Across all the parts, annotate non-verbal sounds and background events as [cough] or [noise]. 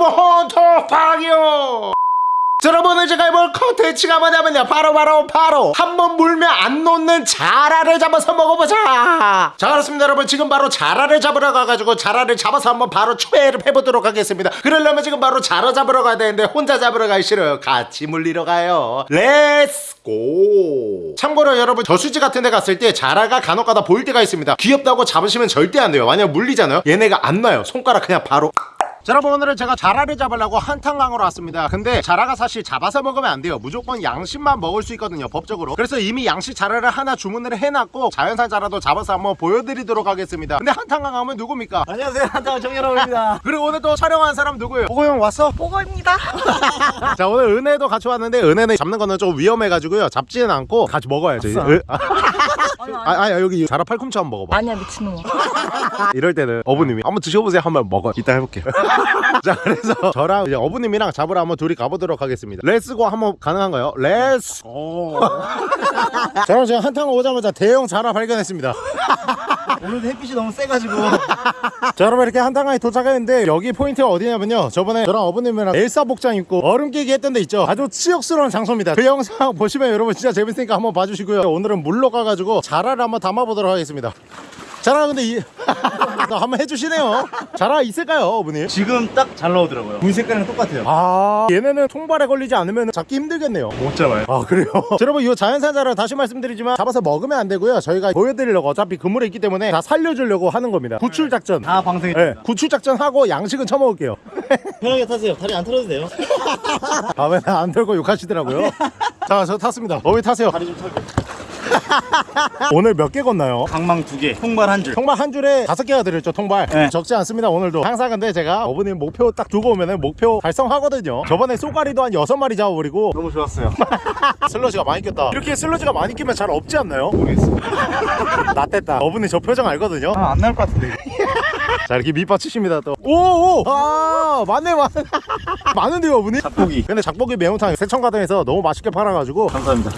여러분 자, 여러분 오늘 제가 해볼 컨텐츠가 뭐냐면요 바로 바로 바로. 한 번 물면 안 놓는 자라를 잡아서 먹어보자. 자 그렇습니다. 여러분 지금 바로 자라를 잡으러 가가지고 자라를 잡아서 한번 바로 초회를 해보도록 하겠습니다. 그러려면 지금 바로 자라 잡으러 가야 되는데 혼자 잡으러 가기 싫어요 같이 물리러 가요. Let's go 참고로 여러분 저수지 같은 데 갔을 때 자라가 간혹가다 보일 때가 있습니다. 귀엽다고 잡으시면 절대 안 돼요. 만약 물리잖아요. 얘네가 안 놔요. 손가락 그냥 바로 자 여러분 오늘은 제가 자라를 잡으려고 한탄강으로 왔습니다. 근데 자라가 사실 잡아서 먹으면 안 돼요. 무조건 양식만 먹을 수 있거든요 법적으로. 그래서 이미 양식 자라를 하나 주문을 해놨고 자연산 자라도 잡아서 한번 보여드리도록 하겠습니다. 근데 한탄강 하면 누굽니까? 안녕하세요. 한타원 정여러분입니다. [laughs] 그리고 오늘 또 촬영한 사람 누구예요? 보고 형 왔어? 보고입니다. [laughs] 자 오늘 은혜도 같이 왔는데 은혜는 잡는 거는 좀 위험해가지고요. 잡지는 않고 같이 먹어야죠 아니, 아니. 아, 아 여기 자라 팔꿈치 한번 먹어봐 아니야 미친놈아. [laughs] 이럴 때는 어부님이 한번 드셔보세요 한번 먹어 이따 해볼게요 [laughs] 자 그래서 저랑 이제 어부님이랑 잡으러 한번 둘이 가보도록 하겠습니다 Let's go 한번 가능한가요? 자 그럼 제가 한탄강 오자마자 대형 자라 발견했습니다 [laughs] 오늘 햇빛이 너무 세가지고. 자 여러분 이렇게 한탄강에 도착했는데 여기 포인트가 어디냐면요. 저번에 저랑 어부님이랑 엘사 복장 입고 얼음 깨기 했던 데 있죠? 아주 치욕스러운 장소입니다. 그 영상 [laughs] 보시면 여러분 진짜 재밌으니까 한번 봐주시고요. 오늘은 물로 가가지고 자라를 한번 잡아보도록 하겠습니다 자라 근데 이 [laughs] 한번 해주시네요. 자라 있을까요 어부님? 지금 딱 잘 나오더라고요. 물 색깔이랑 똑같아요. 아 얘네는 통발에 걸리지 않으면 잡기 힘들겠네요. 못 잡아요. 아 그래요? [laughs] 자, 여러분 이 자연산 자라 다시 말씀드리지만 잡아서 먹으면 안 되고요. 저희가 보여드리려고 어차피 그물에 있기 때문에 다 살려주려고 하는 겁니다. 구출 작전. 다 방생해 네, 구출 작전 하고 양식은 처먹을게요. [laughs] 편하게 타세요. 다리 안 털어도 돼요. 다음에는 안 들고 욕하시더라고요. 자 저 탔습니다. 어디 타세요. 다리 좀 털고 [laughs] 오늘 몇 개 건나요? 강망 두개 통발 한줄. 통발 한 줄에 다섯 개가 들었죠 통발. 네. 적지 않습니다 오늘도. 항상 근데 제가 어부님 목표 딱 두고 오면은 목표 달성하거든요. 저번에 쏘가리도 한 여섯 마리 잡아버리고. 너무 좋았어요. [laughs] 슬러지가 많이 꼈다. 이렇게 슬러지가 많이 끼면 잘 없지 않나요? 모르겠어 [laughs] 나땠다. 어부님 저 표정 알거든요. 아, 안 나올 것 같은데 자 이렇게 밑받치십니다 또. 오오! 아 맞네 맞네. 많은데요 어부님? 닭고기 근데 작복이 매운탕 세천가등에서 너무 맛있게 팔아가지고. 감사합니다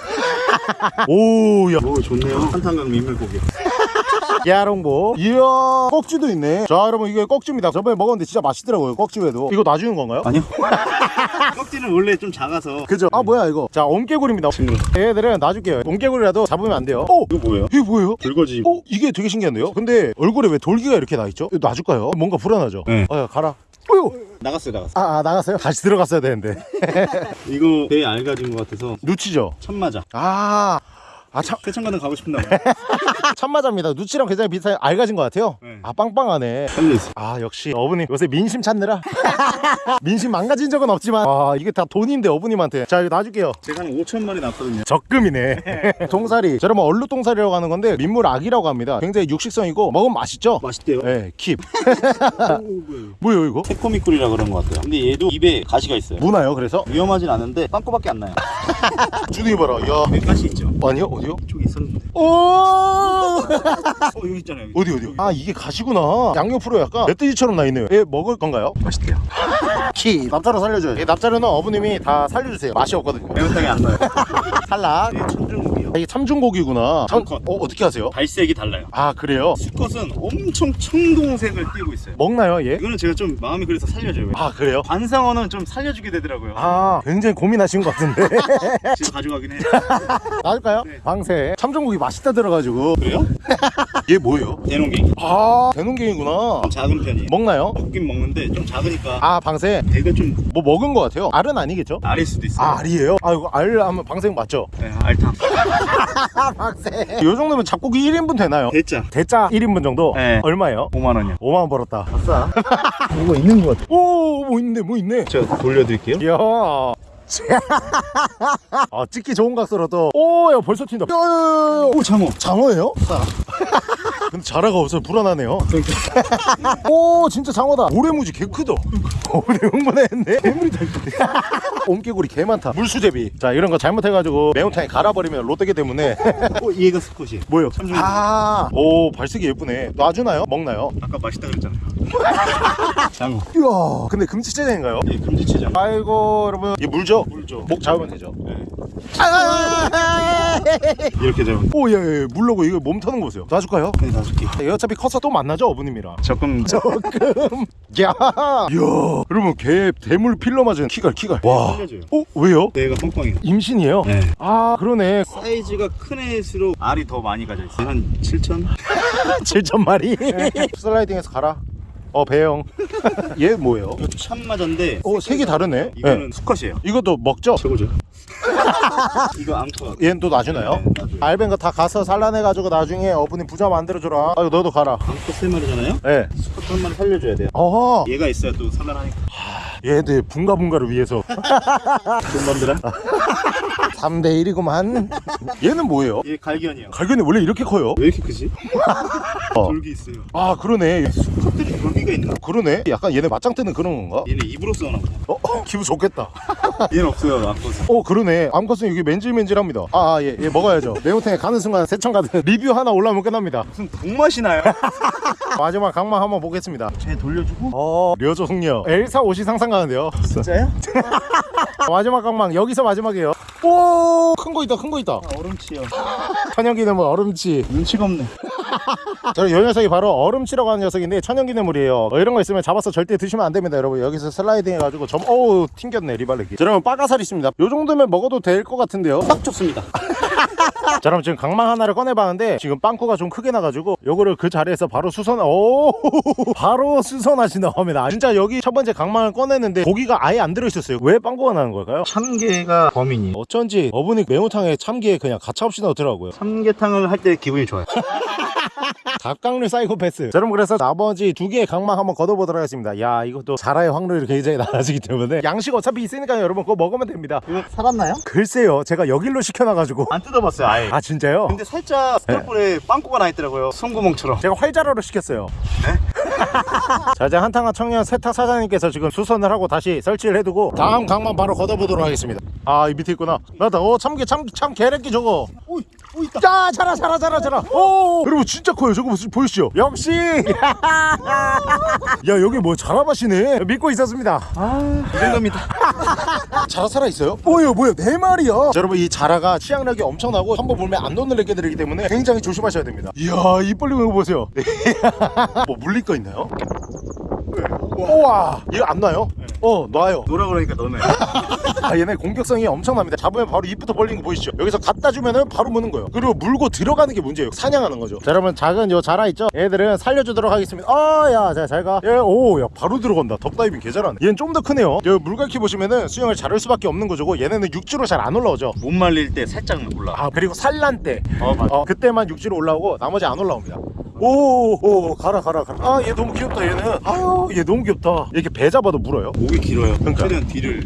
오야 오 좋네요 한탄강 민물고기 [laughs] 야롱보 이야 꺽지도 있네 자 여러분 이게 꺽지입니다 저번에 먹었는데 진짜 맛있더라고요 꺽지회도 이거 놔주는 건가요? 아니요 [laughs] 껍질은 원래 좀 작아서 그죠? 아 뭐야 이거 자 옴개구리입니다 친구 얘들은 놔줄게요 옴개구리라도 잡으면 안 돼요 오! 이거 뭐예요? 이게 뭐예요? 불거지 어? 이게 되게 신기한데요? 근데 얼굴에 왜 돌기가 이렇게 나있죠? 이거 놔줄까요? 뭔가 불안하죠? 네. 어야 가라 어휴. 나갔어요 나갔어 아, 아 나갔어요? 다시 들어갔어야 되는데. [laughs] 이거 배에 알 가진 것 같아서 누치죠? 참마자 아... 아 참, 세천가는 가고 싶나 봐요 [laughs] 참마자입니다. 누치랑 굉장히 비슷한 알가진 것 같아요. 네. 아 빵빵하네. 살려있어. 아 역시 어부님 요새 민심 찾느라? [laughs] 민심 망가진 적은 없지만. 아 이게 다 돈인데 어부님한테. 자 이거 놔줄게요. 제가 한 5천 마리 났거든요. 적금이네. 동사리 저 여러분 얼룩동사리라고 하는 건데 민물 악이라고 합니다. 굉장히 육식성이고 먹으면 맛있죠? 맛있대요. 네, 킵. [laughs] 오, 뭐예요? 이거? 새코미꿀이라 그런 것 같아요. 근데 얘도 입에 가시가 있어요. 무나요 그래서? 위험하진 않은데 빵꾸밖에 안 나요 [laughs] 주둥이 봐라. 야. 몇 가시 있죠? 아니요 어디요? 이쪽에 있었는데. 오! 어 여기 있잖아요 여기. 어디 어디? 아 이게 가시구나. 양옆으로 약간 멧돼지처럼 나 있네요. 얘 먹을 건가요? 맛있대요. [laughs] 키 납자로 살려줘요. 이 납자로는 어부님이 다 살려주세요. 맛이 없거든요. 매운탕이 안 나요. [laughs] 탈락. 이게 천중국이요 아, 이게 참중고기구나 참, 참- 어, 어떻게 하세요? 발색이 달라요 아 그래요? 수컷은 엄청 청동색을 띠고 있어요 먹나요 얘? 이거는 제가 좀 마음이 그래서 살려줘요 아 그래요? 관상어는 좀 살려주게 되더라고요 아 굉장히 고민하신 것 같은데 [laughs] 지금 가져가긴 해요 [laughs] 나을까요? 네. 방새 참중고기 맛있다 들어가지고 그래요? 얘 뭐예요? 대농갱이 아 대농갱이구나 좀 작은 편이에요 먹나요? 먹긴 먹는데 좀 작으니까 아 방새 대가 좀 뭐 먹은 것 같아요 알은 아니겠죠? 아릴 수도 있어요 아 알이에요? 아 이거 알 하면 방생 맞죠? 네, 알탕 [laughs] 아 방생 요 정도면 잡고기 1인분 되나요? 대짜. 대짜 1인분 정도? 네. 얼마예요? 5만원이요. 5만원 벌었다. 아싸 뭐가 [laughs] 있는 것 같아요 오뭐 있네 뭐 있네. 제가 돌려드릴게요. 이야. [laughs] 아 찍기 좋은 각도라도 오 야 벌써 튄다. 야 야야야. 오 장어. 장어예요? 근데 자라가 없어서 불안하네요 오 진짜 장어다 모래무지 개 크다 오래 흥분했네 괴물이 다 [laughs] 옴개구리 개 많다 물수제비 자 이런 거 잘못해가지고 매운탕에 갈아버리면 롯데기 때문에 어, 얘가 스컷이 뭐요? 아오 발색이 예쁘네 놔주나요? 먹나요? 아까 맛있다 그랬잖아요 [laughs] 장어. 이야 근데 금지체장인가요? 예, 금지체장. 아이고 여러분 이 물죠? 물죠. 목 잡으면 되죠 네. 아! 이렇게 되면. 오예예 물러고 이거 몸 터는 거 보세요 놔줄까요? 네, 예, 어차피 커서 또 만나죠 어부님이랑 조금. 조금 [laughs] 야 이야 여러분 개 대물 필러 맞은 키갈 키갈 와 살려줘요. 어? 왜요? 내가 뻥뻥이에요. 임신이에요? 네. 아 그러네 사이즈가 큰 애일수록 알이 더 많이 가져 있어요. 한 7천? 7천 [laughs] 마리 슬라이딩해서 가라 어 배영 [laughs] 얘 뭐예요? 이거 참마자인데. 어 색이 다르네 이거는 네. 수컷이에요. 이것도 먹죠? 최고죠. [laughs] 이거 암컷. 얘는 또 놔주나요? 네, 놔줘요. 알벤 거다 가서 산란해가지고 나중에 어부님 부자 만들어줘라 아유 너도 가라 암컷 세 마리잖아요. 예 수컷 한 마리 살려줘야 돼요. 어허 얘가 있어야 또 산란하니까. 얘들 분가분가를 위해서 돈번들아 3대 1이구만 얘는 뭐예요? 얘 갈견이요. 갈견이 원래 이렇게 커요? 왜 이렇게 크지? 어. 돌기 있어요. 아 그러네 수컷들이 돌 기가 있나? 그러네 약간 얘네 맞짱 뜨는 그런 건가? 얘네 입으로 써나. 어, 어 기분 좋겠다 [laughs] 얘는 없어요, 암컷은. 어 그러네 암컷은 여기 맨질맨질합니다 아얘 얘 먹어야죠 [laughs] 매운탕에 가는 순간 세천 가든 리뷰 하나 올라오면 끝납니다 무슨 독맛이 나요? [laughs] 마지막 강만 한번 보겠습니다 쟤 돌려주고. 어 려조 숙녀 엘사 옷이 상상 가는데요 진짜요? 마지막 강망 여기서 마지막이에요 오 큰 거 있다 큰 거 있다 아, 얼음치요. 천연기념물 얼음치 눈치가 없네. [laughs] 저이 녀석이 바로 얼음치라고 하는 녀석인데 천연기념물이에요. 어, 이런 거 있으면 잡아서 절대 드시면 안 됩니다 여러분. 여기서 슬라이딩 해가지고 점 어우 튕겼네 리발레기. 자, 여러분 빠가살 있습니다. 요 정도면 먹어도 될 것 같은데요? 딱 좋습니다. [laughs] 자 그럼 지금 강망 하나를 꺼내봤는데 지금 빵꾸가 좀 크게 나가지고 요거를 그 자리에서 바로 수선 오 [laughs] 바로 수선하신다고 합니다 진짜 여기 첫 번째 강망을 꺼냈는데 고기가 아예 안 들어있었어요 왜 빵꾸가 나는 걸까요? 참게가 범인이에요. 어쩐지 어분이 매운탕에 참기에 그냥 가차없이 넣더라고요 참게탕을 할 때 기분이 좋아요. [laughs] 닭강류 사이코패스 자, 여러분 그래서 나머지 두 개의 강망 한번 걷어보도록 하겠습니다 야 이것도 자라의 확률이 굉장히 낮아지기 때문에 양식 어차피 있으니까 여러분 그거 먹으면 됩니다 이거 살았나요? 글쎄요 제가 여길로 시켜놔가지고 안 뜯어봤어요, 아예. 아 진짜요? 근데 살짝 스털볼에 빵꾸가 나 있더라고요. 손구멍처럼. 제가 활자로로 시켰어요 [laughs] 자 이제 한탕한 청년 세탁 사장님께서 지금 수선을 하고 다시 설치를 해두고 다음 강만 바로 걷어보도록 하겠습니다 아 이 밑에 있구나 나다 오 참게 참참 개래끼 저거 오이, 오이 있다. 자 자라 자라 자라 자라. 오. 여러분 진짜 커요. 저거 보이시죠? 역시. 야 여기 뭐 자라밭이네. 믿고 있었습니다. 아, 이 정도입니다. [laughs] 자라 살아 있어요? 뭐예요 뭐예요? 네 마리야 자, 여러분 이 자라가 치약력이 엄청나고 한번 보면 안 놓는 애기들이기 때문에 굉장히 조심하셔야 됩니다. 이야 입 벌리는 거 보세요. [laughs] 뭐 물릴 거 있나요? 우와. 이거 안 놔요? 어 놔요. 노라 그러니까 너네. [laughs] 아 얘네 공격성이 엄청납니다. 잡으면 바로 입부터 벌리는 거 보이시죠? 여기서 갖다 주면은 바로 무는 거예요. 그리고 물고 들어가는 게 문제예요. 사냥하는 거죠. 자 여러분 작은 요 자라 있죠? 얘들은 살려주도록 하겠습니다. 아야 잘가. 얘오야 바로 들어간다. 덕다이빙 개 잘하네. 얘는 좀 더 크네요. 여기 물갈퀴 보시면은 수영을 잘할 수밖에 없는 거죠. 얘네는 육지로 잘 안 올라오죠? 못 말릴 때 살짝 올라. 아 그리고 산란 때. 어, 맞아. 어, 그때만 육지로 올라오고 나머지 안 올라옵니다 오, 오 가라 가라 가라 아 얘 너무 귀엽다 얘는 아유 얘 너무 귀엽다 이렇게 배 잡아도 물어요 목이 길어요. 그러니까. 최대한 뒤를.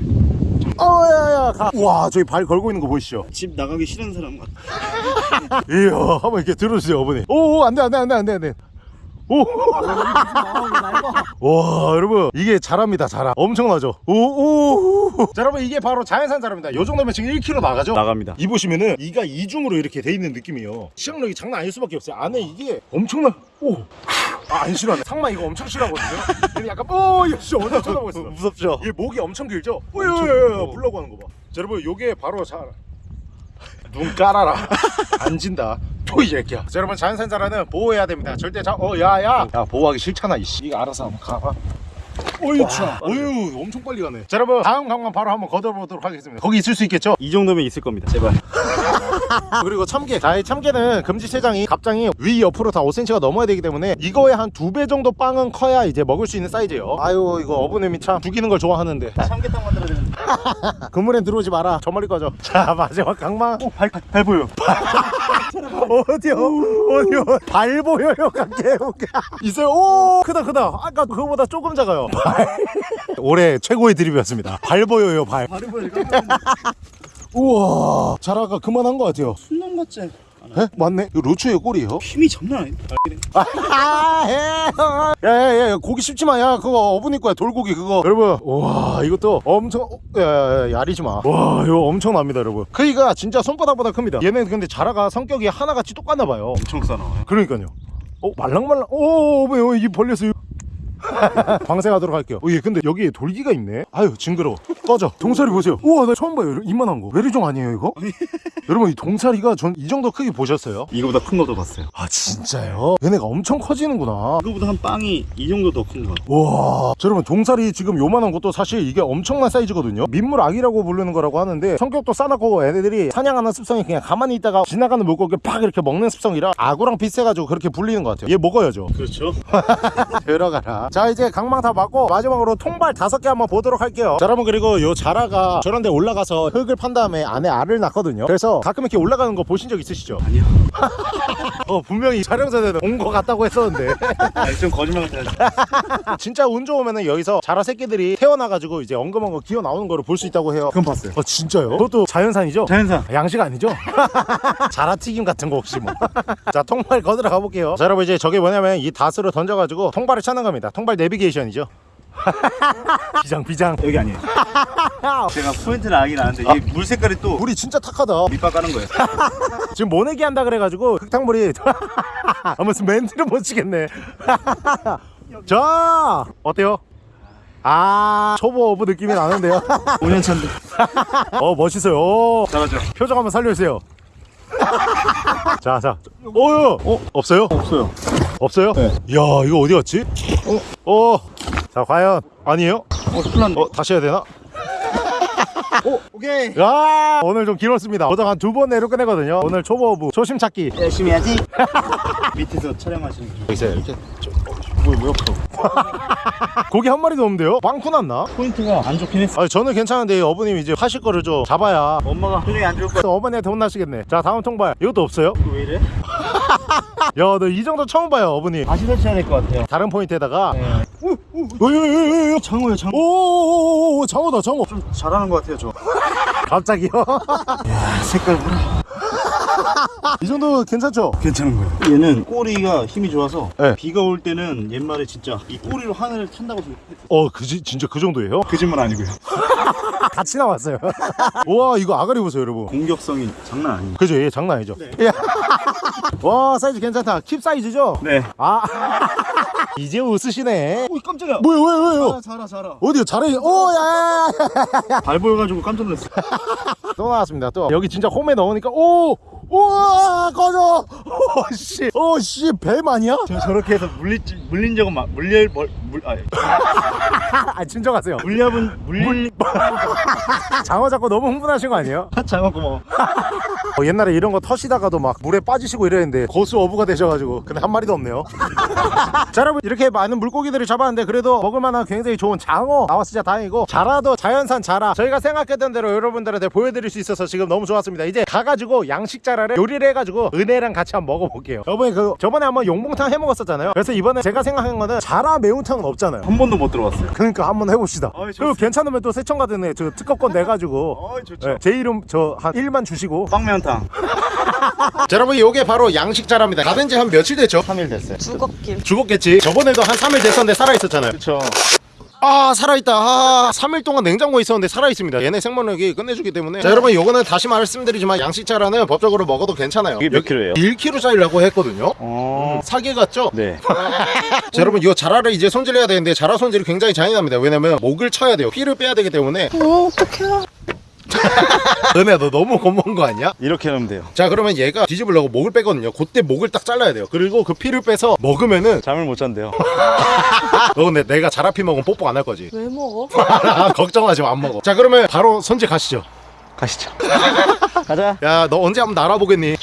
어야야 가. 와 저기 발 걸고 있는 거 보이시죠 집 나가기 싫은 사람 같아. [laughs] 이야 한번 이렇게 들어주세요 어머니 오 안돼 안돼 안돼 안돼 안돼 오 와 [laughs] 여러분. 이게 자랍니다 자라 엄청나죠? 오오. 자 여러분 이게 바로 자연산 자랍니다. 요 정도면 지금 1kg 나가죠? 나갑니다. 이 보시면은 이가 이중으로 이렇게 돼 있는 느낌이에요. 시향력이 장난 아닐 수밖에 없어요. 안에 이게 엄청나 오안 싫어하네. 상마 이거 엄청 싫어하거든요. 얘는 약간 오 역시 어디 쳐다보고 있어. 무섭죠? 얘 목이 엄청 길죠? 오야야야 불라고 하는 거 봐. 자 여러분 요게 바로 자 눈 깔아라. [laughs] 안 진다. 토이 새끼야. 자 여러분 자연산 자라는 보호해야 됩니다. 절대 자 어 야야. 야 보호하기 싫잖아 이씨. 이거 알아서 한번 가봐 어휴 참 어휴 엄청 빨리 가네 자 여러분 다음 강만 바로 한번 걷어보도록 하겠습니다 거기 있을 수 있겠죠? 이 정도면 있을 겁니다. 제발. [laughs] 그리고 참깨 자이 참깨는 금지 체장이 갑장이 위 옆으로 다 5cm가 넘어야 되기 때문에 이거의 한 두 배 정도 빵은 커야 이제 먹을 수 있는 사이즈예요 아유 이거 어부님이 참 죽이는 걸 좋아하는데 참게탕 만들어야 되는데. [laughs] 그물엔 들어오지 마라 저 멀리 꺼져 자 마지막 강망 오, 발, 발 보여. [laughs] 어디요? 어디요? 발 보여요, 각게 있어요. 오, 크다, 크다. 아까 그거보다 조금 작아요. 발. [laughs] 올해 최고의 드립이었습니다. 발 보여요, 발. 발이 보여. 우와, 자라가 그만한 것 같아요. 순놈 같지? 에? 맞네. 이거 로추의 꼴이에요. 힘이 장난 아닌데. 아, 해. 야, 야, 야, 고기 씹지 마. 야, 그거 어부니 거야. 돌고기 그거. 여러분, 와, 이것도 엄청, 어, 야, 야, 야, 야리지 마. 와, 이거 엄청납니다, 여러분. 크기가 진짜 손바닥보다 큽니다. 얘는 근데 자라가 성격이 하나같이 똑같나 봐요. 엄청 싸나와요. 그러니까요. 어 말랑말랑. 오, 왜요? 이게 벌렸어요. [laughs] 방생하도록 할게요 어, 예, 근데 여기에 돌기가 있네 아유 징그러워 꺼져 [laughs] 동사리 보세요 우와 나 처음 봐요 이만한 거 메리종 아니에요 이거? [laughs] 여러분 이 동사리가 전 이 정도 크기 보셨어요? 이거보다 큰 것도 봤어요. 아 진짜요? 얘네가 엄청 커지는구나 이거보다 한 빵이 이 정도 더큰것 같아요. 와, 자, 여러분 동사리 지금 요만한 것도 사실 이게 엄청난 사이즈거든요. 민물 아기라고 부르는 거라고 하는데 성격도 싸납고 애들이 사냥하는 습성이 그냥 가만히 있다가 지나가는 물고기 팍 이렇게 먹는 습성이라 악어랑 비슷해가지고 그렇게 불리는 것 같아요. 얘 먹어야죠. 그렇죠. 들어가라. 자, 이제 강망 다 맞고 마지막으로 통발 다섯 개 한번 보도록 할게요. 자, 여러분 그리고 요 자라가 저런 데 올라가서 흙을 판 다음에 안에 알을 낳거든요. 그래서 가끔 이렇게 올라가는 거 보신 적 있으시죠? 아니요. [laughs] 어, 분명히 촬영전에는 온 거 같다고 했었는데. [laughs] 아, 좀 거짓말 같아요. [laughs] 진짜 운 좋으면은 여기서 자라 새끼들이 태어나가지고 이제 엉금엉금 기어 나오는 거를 볼 수 있다고 해요. 그건 봤어요. 어 진짜요? 그것도 자연산이죠? 자연산. 양식 아니죠? 자라 튀김 같은 거 혹시 뭐? 자 통발 걷으러 가볼게요. 자 여러분 이제 저게 뭐냐면 이 닻으로 던져가지고 통발을 찾는 겁니다. 통발 내비게이션이죠. [laughs] 비장 비장. 여기 아니에요. [laughs] 제가 포인트를 알긴 아는데 이게 물 색깔이 또 물이 진짜 탁하다. 밑밥 까는 거예요. [laughs] 지금 모내기 한다 그래가지고 흙탕물이 아 무슨 멘트를 못 치겠네. 자 어때요? 아 초보 어부 느낌이 나는데요. 5년 차인데. 어 멋있어요. 오. 잘하죠. 표정 한번 살려주세요. [laughs] 자, 자. 어, 어, 없어요? 없어요. 없어요? 네. 이야, 이거 어디 갔지? 어, 어. 자, 과연 아니에요? 어, 큰일. 어, 다시 해야 되나? 오, 오케이. 야, 오늘 좀 길었습니다. 보통 한두 번 내로 끝내거든요. 오늘 초보부 초심 찾기. 열심히 해야지. [laughs] 밑에서 촬영하시는 중. 있어요, 이렇게. 뭐야, 뭐야, 고기 한 마리도 없는데요? 빵꾸 났나? 포인트가 안 좋긴 했어. 아니, 저는 괜찮은데 어머님 이제 하실 거를 좀 잡아야. 엄마가 표정이 안 좋을 거야. 어머니한테 혼나시겠네. 자, 다음 통발. 이것도 없어요? 이거 왜 이래? 야, 너 이 정도 처음 봐요, 어머니. 다시 설치해야 될 것 같아요. 다른 포인트에다가. 네. 오오오오오 장어요, 장어. 오오오오 장어다 장어 좀 잘하는 것 같아요, 저. 갑자기요? 색깔 보라. [laughs] 이 정도 괜찮죠? 괜찮은 거예요. 얘는 꼬리가 힘이 좋아서 네. 비가 올 때는 옛말에 진짜 이 꼬리로 하늘을 탄다고. 어 그지 진짜 그 정도예요? 거짓말 아니고요. [laughs] 같이 나왔어요 [laughs] 우와 이거 아가리 보세요 여러분 공격성이 장난 아니에요. 그죠 얘 장난 아니죠? 야. 와 사이즈 괜찮다 킵 사이즈죠? 네. 아 이제 웃으시네 오, 깜짝이야. 뭐야 왜요 왜요 아, 자라, 자라. 어디요 잘해 오야 발 보여가지고 깜짝 놀랐어. 또 나왔습니다 또 여기 진짜 홈에 넣으니까 오 우와 꺼져 오씨 오씨 뱀 아니야? 저 저렇게 해서 물리 물린 적은 막 물릴 물, 물 아, [laughs] 아 진정하세요. 물려본 물릴 [laughs] 장어 잡고 너무 흥분하신 거 아니에요? [laughs] 장어 고마워. 어, 옛날에 이런 거 터시다가도 막 물에 빠지시고 이랬는데 고수 어부가 되셔가지고 근데 한 마리도 없네요. 자 여러분 이렇게 많은 물고기들을 잡았는데 그래도 먹을만한 굉장히 좋은 장어 진짜 다행이고 자라도 자연산 자라. 저희가 생각했던 대로 여러분들한테 보여드릴 수 있어서 지금 너무 좋았습니다. 이제 가가지고 양식 자라를 요리를 해가지고 은혜랑 같이 한번 먹어볼게요. 여러분 그 저번에 한번 용봉탕 해 먹었었잖아요. 그래서 이번에 제가 생각한 거는 자라 매운탕 은 없잖아요 한 번도 못 들어봤어요. 그러니까 한번 해봅시다 어이, 그리고. 괜찮으면 또 세청가든에 저 특허권 내가지고 어이 좋죠. 네, 제 이름 저 한 1만 주시고 빵면탕. 자 여러분 요게 바로 양식 자라입니다 가된 지한 며칠 됐죠? 3일 됐어요. 죽었길. 죽었겠지 저번에도 한 3일 됐었는데 살아있었잖아요 그렇죠. 아 살아있다 아 3일 동안 냉장고에 있었는데 살아있습니다 얘네 생명력이 끝내주기 때문에 자 여러분 요거는 다시 말씀드리지만 양식 자라는 법적으로 먹어도 괜찮아요 이게 몇 킬로예요? 1kg짜리라고 했거든요 어. 사기 같죠? 네. [laughs] 자 여러분 이 자라를 이제 손질해야 되는데 자라 손질이 굉장히 잔인합니다 왜냐면 목을 쳐야 돼요 피를 빼야 되기 때문에 어, 어떡해. [laughs] 은혜야 너 너무 겁먹은 거 아니야? 이렇게 하면 돼요. 자 그러면 얘가 뒤집으려고 목을 빼거든요 그때 목을 딱 잘라야 돼요 그리고 그 피를 빼서 먹으면은 잠을 못 잔대요. [laughs] 너 근데 내가 자라피 먹으면 뽀뽀 안 할 거지 왜 먹어? [laughs] 걱정하지 마 안 먹어 자 그러면 바로 손질 가시죠 가시죠. 가자. 야 너 언제 한번 날아보겠니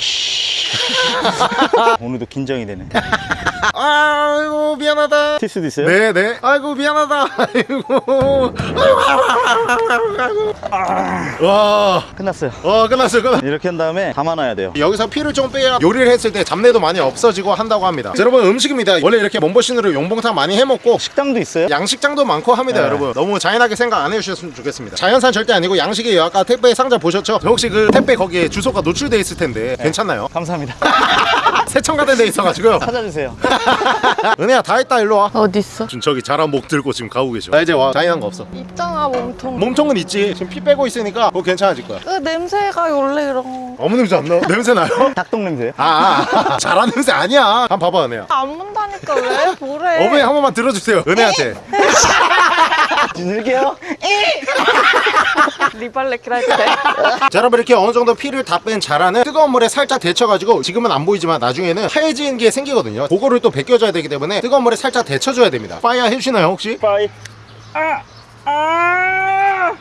오늘도 긴장이 되네. 아이고 미안하다 틸 수도 있어요? 네네 아이고 미안하다 아이고 와, 끝났어요. 와 끝났어요 끝났 이렇게 한 다음에 담아놔야 돼요. 여기서 피를 좀 빼야 요리를 했을 때 잡내도 많이 없어지고 한다고 합니다 자, 여러분 음식입니다 원래 이렇게 몸보신으로 용봉탕 많이 해먹고 식당도 있어요? 양식장도 많고 합니다 네. 여러분 너무 잔인하게 생각 안 해주셨으면 좋겠습니다 자연산 절대 아니고 양식이에요 아까 택배 상자 보셨죠? 혹시 그 택배 거기에 주소가 노출돼 있을 텐데 괜찮나요? 감사합니다. [laughs] 세청가된 데 있어가지고요. 찾아주세요. [laughs] 은혜야 다 했다 일로 와. 어딨어? 저기 자란 목 들고 지금 가고 계셔. 나 이제 와. 잔인한 거 없어. 있잖아 몸통. 몸통은 있지. 지금 피 빼고 있으니까 그거 괜찮아질 거야. 그 냄새가 원래 이런 어머 냄새 안 나? [laughs] 냄새 나요? 닭똥 냄새요? 아, 아, 아. 잘한 냄새 아니야. 한번 봐봐 은혜야. 거안 문다니까 왜? 보래? 어머니 한 번만 들어주세요 은혜한테. 지들게요. 리발레키라 돼? 자 여러분 이렇게 어느 정도 피를 다 뺀 자라는 뜨거운 물에 살짝 데쳐가지고 지금은 안 보이지만 나중에 는 하얘진 게 생기거든요 그거를 또 벗겨줘야 되기 때문에 뜨거운 물에 살짝 데쳐줘야 됩니다 파이어 해주시나요 혹시? 빠이. 아. 아.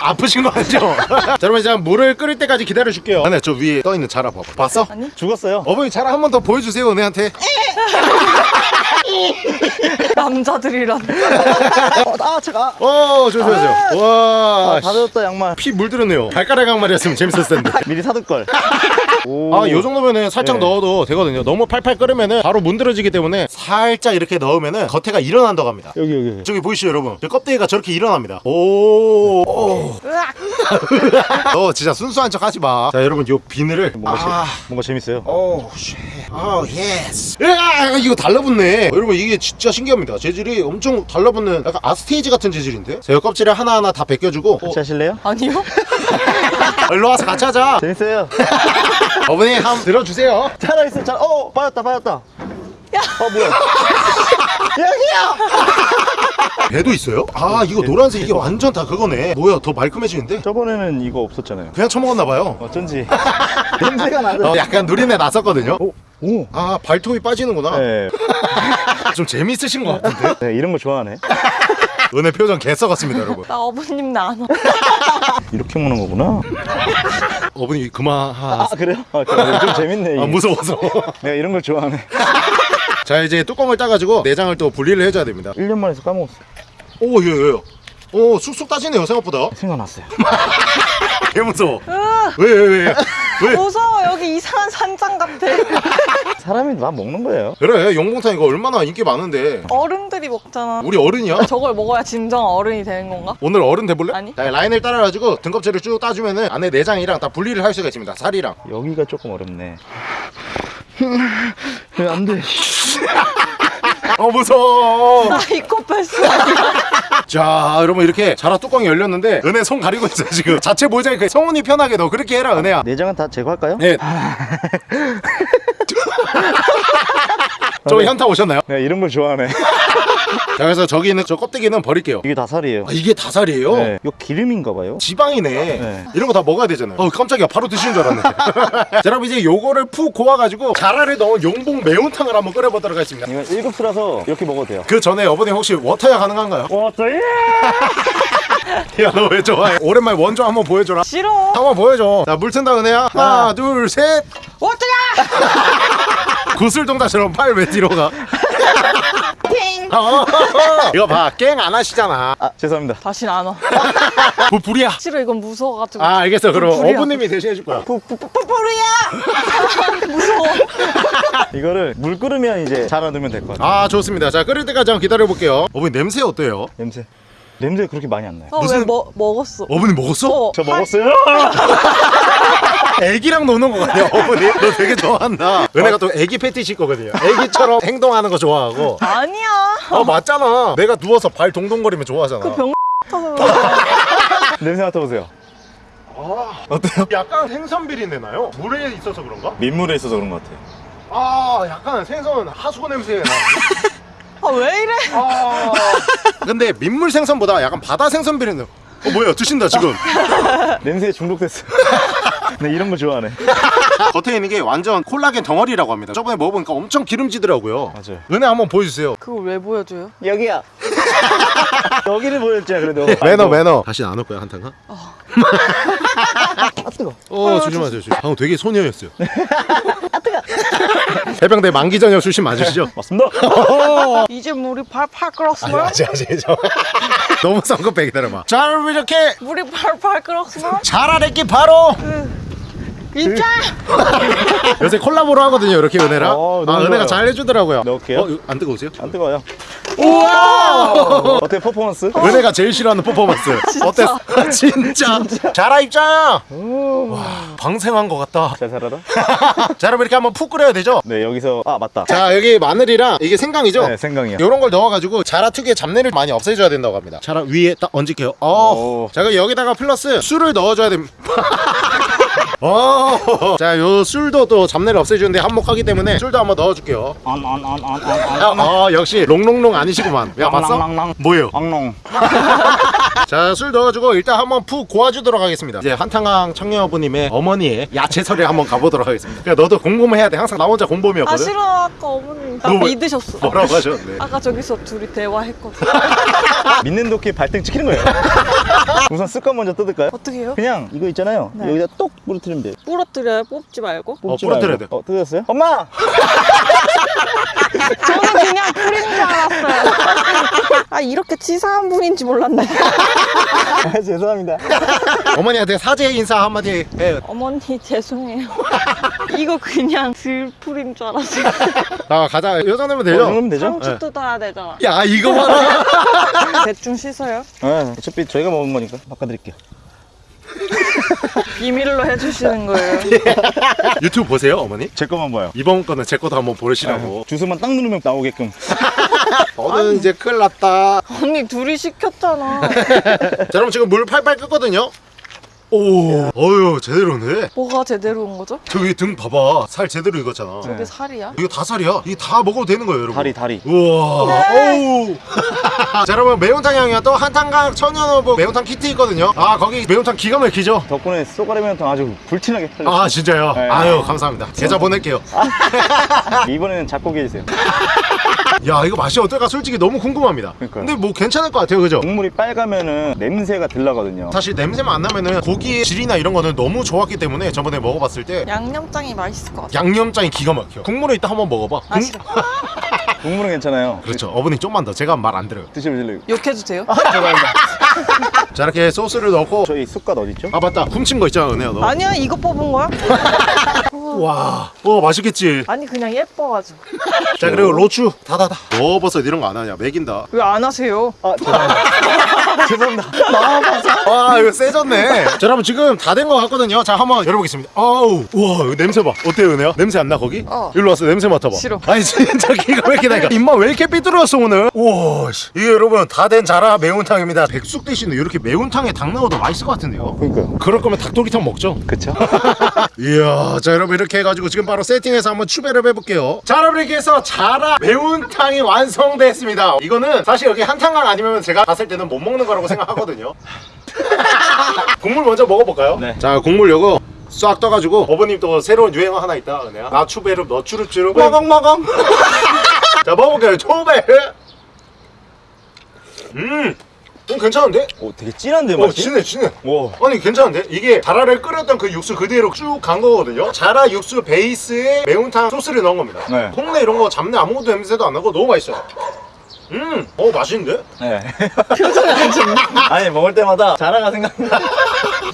[laughs] 아프신 거 아니죠? 자 [laughs] 여러분 이제 물을 끓일 때까지 기다려 줄게요 은혜 저 위에 떠있는 자라 봐봐 봤어? 아니 죽었어요. 어머니 자라 한 번 더 보여주세요 은혜한테 [laughs] [laughs] 남자들이란 어, 아, 제가. 어 조심하세요 와 아, 다 젖었다 양말. 피 물들었네요 발가락 양말이었으면 재밌었을 텐데 [laughs] 미리 사둘 걸. [laughs] 오. 아, 요 정도면은 살짝 네. 넣어도 되거든요. 너무 팔팔 끓으면은 바로 문드러지기 때문에 살짝 이렇게 넣으면은 겉에가 일어난다고 합니다. 여기 여기. 저기 보이시죠, 여러분? 저 껍데기가 저렇게 일어납니다. 오, 오. 으악 어, 진짜 순수한 척 하지 마. 자, 여러분, 요 비늘을. 뭔가 아, 재, 뭔가 재밌어요. Oh, shit. 아, yes. 으아, 이거 달라붙네. 여러분, 이게 진짜 신기합니다. 재질이 엄청 달라붙는 약간 아스테이지 같은 재질인데? 자, 요 껍질을 하나하나 다 벗겨주고. 어, 같이 하실래요? 아니요? [laughs] 일로 와서 같이 하자. 재밌어요. [laughs] 어머니, 한번 들어주세요. 자라 있어. 자라. 어, 빠졌다. 빠졌다. 야. 어, 뭐야? [laughs] 여기요. 배도 있어요? 아, 이거 노란색 이게 완전 다 그거네. 뭐야, 더 말끔해지는데? 저번에는 이거 없었잖아요. 그냥 처먹었나봐요. 어쩐지 [laughs] 냄새가 나는. 어, 약간 누린내 났었거든요. 오, 오. 아, 발톱이 빠지는구나. 네. [laughs] 좀 재밌으신 것 같은데? 네, 이런 거 좋아하네. 은혜 표정 개 썩었습니다, 여러분. 나 어머님 와. [laughs] 이렇게 먹는 거구나. 어머니, 그만. 하... 아, 그래요? 아, 그래. 좀 재밌네. 이게. 아, 무서워서. [laughs] 내가 이런 걸 좋아하네. [laughs] 자, 이제 뚜껑을 따가지고 내장을 또 분리를 해줘야 됩니다. 1년 만에서 까먹었어. 오, 예, 예. 오, 쑥쑥 따지네요, 생각보다. 생각났어요. 개 무서워. 으아 왜, 왜, 왜? 왜? 무서워 여기 이상한 산장 같아 사람이 막 먹는 거예요. 그래, 용봉탕 이거 얼마나 인기 많은데. 어른들이 먹잖아 우리 어른이야? [laughs] 저걸 먹어야 진정 어른이 되는 건가? 오늘 어른 돼볼래? 아니. 자, 라인을 따라가지고 등껍질을 쭉 따주면 은 안에 내장이랑 다 분리를 할 수가 있습니다. 살이랑. 여기가 조금 어렵네. 왜 [laughs] 안 돼? [laughs] 어, 무서워. 사이코패스 자 여러분 이렇게 자라 뚜껑이 열렸는데 은혜 손 가리고 있어요 지금. 자체 모자이크 성훈이 편하게 너 그렇게 해라 은혜야. 내장은 다 제거할까요? 네 [laughs] [laughs] 저 현타 오셨나요? 내가 이런 걸 좋아하네. [laughs] 자 그래서 저기 있는 저 껍데기는 버릴게요 이게 다 살이에요. 아, 이게 다 살이에요? 네. 이거 기름인가 봐요. 지방이네 네. 이런 거 다 먹어야 되잖아요 어 깜짝이야 바로 드시는 줄 알았네 [laughs] 자 여러분 이제 요거를 푹 고아가지고 자라를 넣은 용봉 매운탕을 한번 끓여보도록 하겠습니다 이건 1급수라서 이렇게 먹어도 돼요. 그 전에 어머니 혹시 워터야 가능한가요? [laughs] 워터야! 야너 왜 좋아해 오랜만에 원조 한번 보여줘라 싫어 한번 보여줘 자물 튼다 은혜야 하나 둘셋 어쩌냐 구슬동자처럼 팔 왜 뒤로 가? 어, 이거 봐, 깽 안 하시잖아. 아, 죄송합니다. 다신 안와 부 불이야. 싫어 이건 무서워가지고 아, 알겠어. 그럼 불이야. 어부님이 대신해 줄 거야. [laughs] 무서워 이거를 물 끓으면 이제 자라두면 될 것 같아요. 아, 좋습니다. 자, 끓일 때까지 한번 기다려 볼게요. 어머니 냄새 어때요? 냄새. 냄새 그렇게 많이 안 나요. 어, 무슨- 왜 먹, 먹었어 어머니 먹었어? 어, 저 할- 먹었어요? [laughs] 애기랑 노는 거 같아요. 어머니, 너 되게 좋아한다. 은혜가 또 애기 패티시 거거든요. 애기처럼 행동하는 거 좋아하고. 아니야 아, 맞잖아. 내가 누워서 발 동동거리면 좋아하잖아. 병 같아서 그래. [laughs] 냄새 맡아보세요. 어때요? 약간 생선 비린내 나요? 물에 있어서 그런가? 민물에 있어서 그런 것 같아요. 아, 약간 생선 하수구 냄새 나. [laughs] 아왜 이래 아. [laughs] 근데 민물 생선보다 약간 바다 생선 비린내. 어 뭐야 드신다 지금. [laughs] 냄새에 중독됐어요. [laughs] 네, 이런 거 좋아하네. 겉에 있는 게 완전 콜라겐 덩어리라고 합니다. 저번에 먹어보니까 엄청 기름지더라고요. 맞아요. 은혜 한번 보여주세요. 그걸 왜 보여줘요? 여기야. 여기를 보였죠, 그래도. 매너 매너. 다시 안 올 거야 한탕. 아, 뜨거. 어 조심하세요. 조심. 방금 되게 소녀였어요. [laughs] 해병대 만기 전역 출신 맞으시죠? 맞습니다. [laughs] 이제 물이 팔팔 끓었으면 아직 아직 저 너무 성급해 기다려봐. 자 여러분 이렇게 물이 팔팔 끓었으면 자라랬기 바로 입장 [laughs] 요새 콜라보로 하거든요 이렇게 은혜랑. 어, 아 은혜가 좋아요. 잘 해주더라고요. 넣을게요. 어, 이거 안 뜨거우세요? 안 뜨거워요. 우와 어때 퍼포먼스? 은혜가 제일 싫어하는 퍼포먼스 [laughs] 어땠어? 진짜 자라 입장 와 방생한 것 같다 잘 살아라. [laughs] 자 여러분 이렇게 한번 푹 끓여야 되죠? 네 여기서 아 맞다. 자 여기 마늘이랑 이게 생강이죠? 네 생강이요. 이런 걸 넣어가지고 자라 특유의 잡내를 많이 없애줘야 된다고 합니다 자라 위에 딱 얹을게요 어. 오. 자 그럼 여기다가 플러스 술을 넣어줘야 됩니다 [laughs] 어. [laughs] 자 요 술도 또 잡내를 없애주는데 한몫하기 때문에 술도 한번 넣어줄게요 아 [laughs] 역시 롱롱롱 아니시구만 야 봤어? 뭐예요? 앙농. [laughs] 자술 넣어주고 일단 한번 푹 고아주도록 하겠습니다 이제 한탄강 청녀부님의 어머니의 야채 서리에 한번 가보도록 하겠습니다 그러니까 너도 공범해야 돼 항상 나 혼자 아 공범이었거든 싫어 아까 어머님 나 믿으셨어 뭐라고 하셨네 아까 저기서 둘이 대화했거든 믿는 도끼 발등 찍히는 거예요. 우선 습관 먼저 뜯을까요? 어떻게 해요? 그냥 이거 있잖아요. 네. 여기다 똑 부러뜨리면 돼. 부러뜨려요 뽑지 말고 뽑지 부러뜨려야 말고. 어 뜯었어요? 엄마. [laughs] 저는 그냥 뿌린 줄 알았어요 [laughs] 아 이렇게 치사한 분인지 몰랐네 아, 죄송합니다. [laughs] 어머니한테 사죄 인사 한마디 해 어머니 죄송해요 이거 그냥 들풀인 줄 알았어요 자 가자 이 정도면 어, 이 되죠? 정도면 되죠? 상추 뜯어야 되잖아 야 이거 봐라 대충 씻어요 네, 어차피 저희가 먹은 거니까 바꿔드릴게요. [laughs] 비밀로 해주시는 거예요 [laughs] 유튜브 보세요 어머니? 제 거만 봐요. 이번 거는 제 것도 한번 보시라고 주소만 딱 누르면 나오게끔. [laughs] 너는 이제 큰일 났다 언니 둘이 시켰잖아 자 그럼 지금 물 팔팔 끓거든요 오 어휴 제대로네 뭐가 제대로 온 거죠? 저기 등 봐봐 살 제대로 익었잖아 저게 살이야? 이거 다 살이야 이게 다 먹어도 되는 거예요 여러분 다리 다리. 우와 오우 [laughs] 자 여러분 매운탕 향이야 또 한탕강 천연어부 매운탕 키트 있거든요 아 거기 매운탕 기가 막히죠 덕분에 쏘가리 면탕 아주 불티나게 팔렸어요. 아 진짜요? 네. 아유 감사합니다 계좌 보낼게요 [laughs] 이번에는 잡고 계세요. [laughs] 야 이거 맛이 어떨까 솔직히 너무 궁금합니다 그러니까요. 근데 뭐 괜찮을 것 같아요 그죠? 국물이 빨가면은 냄새가 들나거든요. 사실 냄새만 안 나면은 고기의 질이나 이런 거는 너무 좋았기 때문에 저번에 먹어봤을 때 양념장이 맛있을 것 같아 양념장이 기가 막혀 국물에 이따 한번 먹어봐 아 국- 싫어 [laughs] 국물은 괜찮아요. 그렇죠 어머니 좀만 더 제가 말 안 들어요 드셔보실래요? 욕해도 돼요? 죄송합니다. 자 이렇게 소스를 넣고 저희 쑥갓 어딨죠? 아 맞다 훔친 거 있잖아 은혜야 너 아니야 이거 뽑은 거야? [laughs] 와, 와 맛있겠지 아니 그냥 예뻐가지고 자 그리고 로추 다다다 넣어버섯 이런 거 안 하냐 맥인다 왜 안 하세요? 아 죄송합니다. [laughs] 죄송합니다. 와 이거 세졌네 자 여러분 지금 다 된 거 같거든요 자 한번 열어보겠습니다 아우 우와 이거 냄새 봐 어때요 은혜야? 냄새 안 나 거기? 어. 일로 와서 냄새 맡아봐 싫어. 아니 진짜 기가 막히다니까 입만 왜 이렇게 삐뚤었어 오늘 우와 씨. 이게 여러분 다 된 자라 매운탕입니다 백숙 대신에 이렇게 매운탕에 닭 넣어도 맛있을 것 같은데요? 그러니까요. 그럴 거면 닭도리탕 먹죠. 그쵸? [laughs] 이야 자 여러분 이렇게 해가지고 지금 바로 세팅해서 한번 추배를 해볼게요. 자 여러분 이렇게 해서 자라 매운탕이 완성됐습니다. 이거는 사실 여기 한탕강 아니면 제가 봤을 때는 못 먹는 거라고 생각하거든요. [laughs] 국물 먼저 먹어볼까요? 네. 자 국물 요거 싹 떠가지고 어머님 또 새로운 유행어 하나 있다. 은혜야 나 추베르 너 추르추르 먹엉먹엉 [laughs] 자 먹어볼게요. 추베르 음 음, 괜찮은데? 오 되게 진한데 어 맛이? 진해 진해 오. 아니 괜찮은데? 이게 자라를 끓였던 그 육수 그대로 쭉 간 거거든요 자라 육수 베이스에 매운탕 소스를 넣은 겁니다 네. 콩내 이런 거 잡내 아무것도 냄새도 안 나고 너무 맛있어요 음, 어 맛있는데? 네. [laughs] 아니 먹을 때마다 자라가 생각나.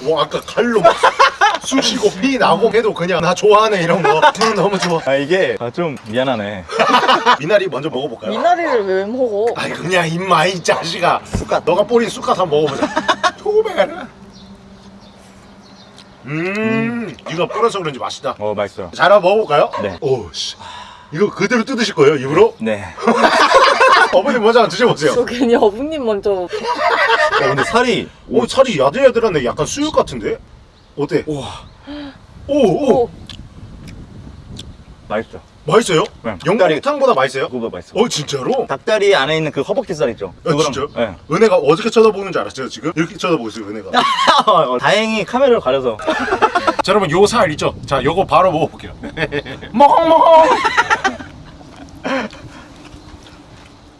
와 아까 칼로 막 쑤시고 피 나고 해도 그냥 나 좋아하네 이런 거 음, 너무 좋아 아 이게 아, 좀 미안하네. [laughs] 미나리 먼저 먹어볼까요? 미나리를 왜 먹어? 아이 그냥 입마 이 자식아 쑥갓 너가 뿌린 쑥갓 한번 먹어보자 초베르 음 이거 뿌려서 그런지 맛있다 어 맛있어요. 자 한번 먹어볼까요? 네. 오씨 이거 그대로 뜯으실 거예요 입으로? 네. [laughs] 어머님 먼저 한번 드셔보세요 저 괜히 어부님 먼저 어, 근데 살이 오 살이 야들야들한데 약간 수육 같은데? 어때? 우와 오 오 오, 맛있어. 맛있어요? 네. 영국탕보다 맛있어요? 그거보다 맛있어. 어 진짜로? 닭다리 안에 있는 그 허벅지살 있죠? 아, 그거랑- 진짜요? 네. 은혜가 어떻게 쳐다보는 줄 알았어요 지금? 이렇게 쳐다보고 있어요 은혜가 [laughs] 어, 다행히 카메라를 가려서. [laughs] 자 여러분 요 살 있죠? 자 요거 바로 먹어볼게요 [laughs] 먹어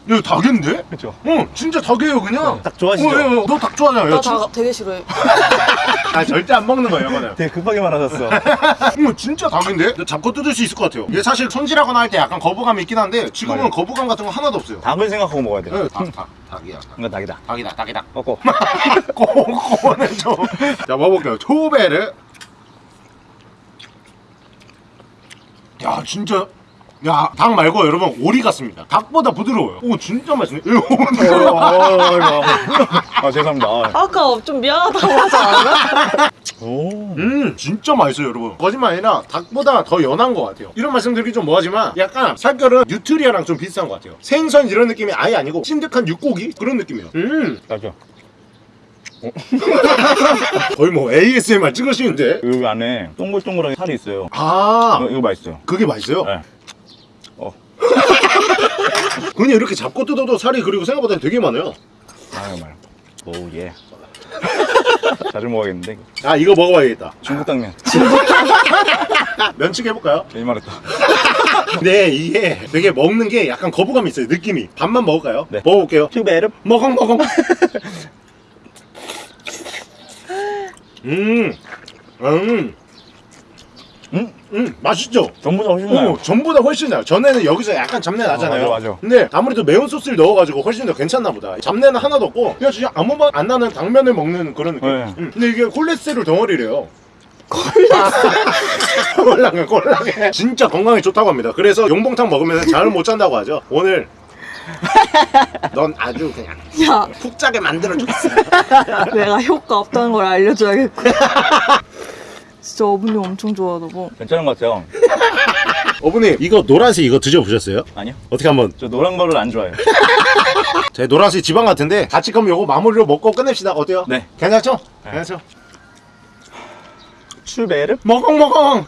이거 닭인데? 그렇죠. 응 진짜 닭이에요 그냥 닭 좋아하시죠? 어, 예, 예. 너닭 좋아하잖아요 나 진- 다 되게 싫어해 [laughs] 아 절대 안 먹는 거예요 이거는 되게 급하게 말하셨어. 이거 [laughs] 진짜 닭인데? 잡고 뜯을 수 있을 것 같아요 이게 사실 손질하거나 할 때 약간 거부감이 있긴 한데 지금은 맞아요. 거부감 같은 거 하나도 없어요 닭을 생각하고 먹어야 돼. 네, 닭, 닭, 닭이야 닭. 이거 닭이다. 닭이다 닭이다 꺾고. 꼬꼬는 좀 자 먹어볼게요 초베르 야 진짜 야, 닭 말고 여러분 오리 같습니다. 닭보다 부드러워요. 오, 진짜 맛있네. 이거 어, 아 죄송합니다. 아. 아까 좀 미안하다고 하지 않았나? 오. 음, 진짜 맛있어요, 여러분. 거짓말 아니라 닭보다 더 연한 것 같아요. 이런 말씀 드리기 좀 뭐하지만 약간 살결은 뉴트리아랑 좀 비슷한 것 같아요. 생선 이런 느낌이 아예 아니고 찐득한 육고기 그런 느낌이에요. 음, 맞죠. [laughs] 거의 뭐 ASMR 찍으시는데. 여기 안에 동글동글하게 살이 있어요. 아, 이거, 이거 맛있어요. 그게 맛있어요? 네. 어. 그냥 이렇게 잡고 뜯어도 살이 그리고 생각보다 되게 많아요. 아유 말. 오 예. [laughs] 자주 먹어야겠는데. 아, 이거 먹어봐야겠다. 중국 당면. [laughs] 면치기 해볼까요? 괜히 말했다. 근데 이게 되게 먹는 게 약간 거부감이 있어요, 느낌이. 밥만 먹을까요? 네. 먹어볼게요. 튜베르. 먹엉 먹엉. 음, 음, 음. 음, 맛있죠? 전보다 훨씬 나요. 오, 전보다 훨씬 나요. 전에는 여기서 약간 잡내 나잖아요. 어, 맞아, 맞아. 근데 아무래도 매운 소스를 넣어가지고 훨씬 더 괜찮나 보다. 잡내는 하나도 없고 그냥 진짜 아무 맛 안 나는 당면을 먹는 그런 느낌. 네. 음, 근데 이게 콜레스테롤 덩어리래요. 콜라겐 [laughs] 콜라겐 진짜 건강에 좋다고 합니다 그래서 용봉탕 먹으면 잠을 못 잔다고 하죠 오늘 넌 아주 그냥 야, 푹 자게 만들어줬어 [laughs] 내가 효과 없다는 걸 알려줘야겠고. [laughs] 진짜 어머니 엄청 좋아하다고. 괜찮은 것 같아요. [laughs] 어머니 이거 노란색 이거 드셔보셨어요? 아니요. 어떻게 한번 저 노란 거를 안 좋아해요. [laughs] 제 노란색 지방 같은데 같이 그럼 요거 마무리로 먹고 끝냅시다 어때요? 네. 괜찮죠? 네. 괜찮죠? 튜베르. 먹엉 먹엉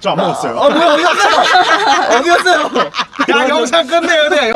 저안 먹었어요 아 뭐야 어디 갔어요? [laughs] 어디 갔어요? 야 영상 끝내야 돼